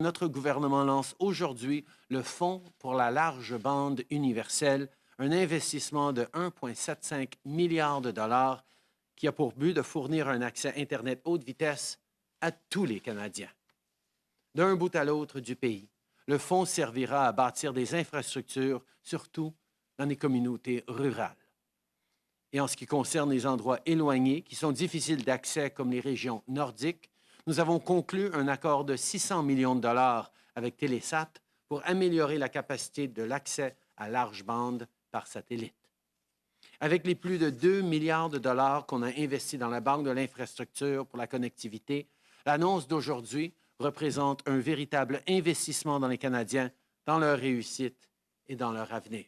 Notre gouvernement lance aujourd'hui le Fonds pour la large bande universelle, un investissement de 1,75 milliard de dollars qui a pour but de fournir un accès Internet haute vitesse à tous les Canadiens. D'un bout à l'autre du pays, le fonds servira à bâtir des infrastructures, surtout dans les communautés rurales. Et en ce qui concerne les endroits éloignés, qui sont difficiles d'accès comme les régions nordiques, nous avons conclu un accord de 600 millions de dollars avec Télésat pour améliorer la capacité de l'accès à large bande par satellite. Avec les plus de 2 milliards de dollars qu'on a investis dans la Banque de l'infrastructure pour la connectivité, l'annonce d'aujourd'hui représente un véritable investissement dans les Canadiens, dans leur réussite et dans leur avenir.